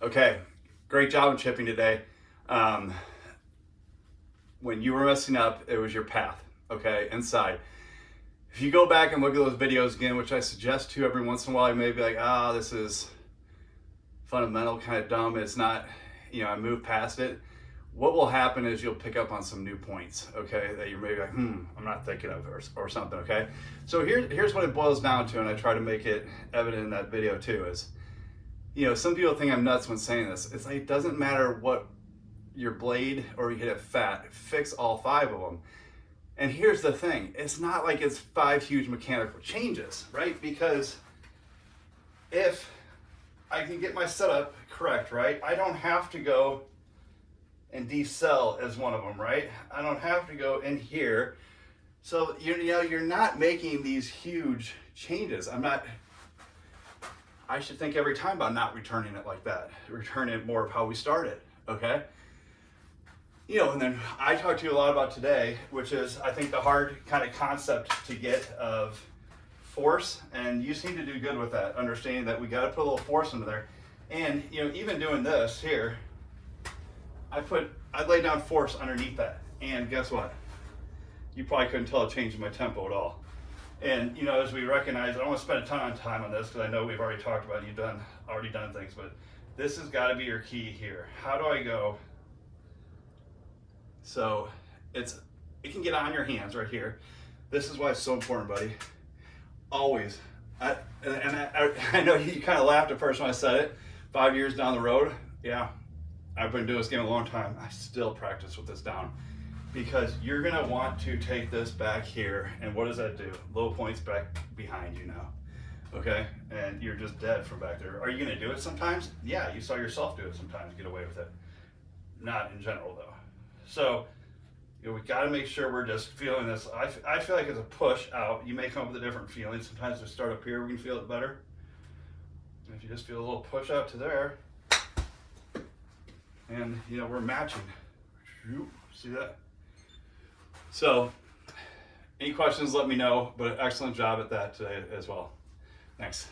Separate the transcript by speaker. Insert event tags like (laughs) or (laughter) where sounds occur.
Speaker 1: Okay, great job in chipping today. Um, when you were messing up, it was your path, okay, inside. If you go back and look at those videos again, which I suggest to every once in a while, you may be like, ah, oh, this is fundamental, kind of dumb. It's not, you know, I moved past it. What will happen is you'll pick up on some new points, okay, that you're maybe like, hmm, I'm not thinking of or, or something, okay? So here, here's what it boils down to, and I try to make it evident in that video too, is, you know, some people think I'm nuts when saying this. It's like, it doesn't matter what your blade or you hit it fat, fix all five of them. And here's the thing, it's not like it's five huge mechanical changes, right? Because if I can get my setup correct, right? I don't have to go and decel as one of them, right? I don't have to go in here. So, you know, you're not making these huge changes. I'm not, I should think every time about not returning it like that. (laughs) Return it more of how we started, okay? You know, and then I talked to you a lot about today, which is, I think, the hard kind of concept to get of force, and you seem to do good with that, understanding that we got to put a little force into there. And, you know, even doing this here, I put, I laid down force underneath that. And guess what? You probably couldn't tell a change in my tempo at all. And, you know, as we recognize, I don't want to spend a ton of time on this because I know we've already talked about it, you've done, already done things, but this has got to be your key here. How do I go? So it's, it can get on your hands right here. This is why it's so important, buddy. Always. I, and I, (laughs) I know you kind of laughed at first when I said it. Five years down the road, yeah, I've been doing this game a long time. I still practice with this down because you're gonna want to take this back here and what does that do? Low points back behind you now, okay? And you're just dead from back there. Are you gonna do it sometimes? Yeah, you saw yourself do it sometimes, get away with it. Not in general though. So, you know, we gotta make sure we're just feeling this. I, I feel like it's a push out. You may come up with a different feeling. Sometimes we start up here, we can feel it better. And if you just feel a little push out to there, and you know we're matching see that so any questions let me know but excellent job at that today as well. Thanks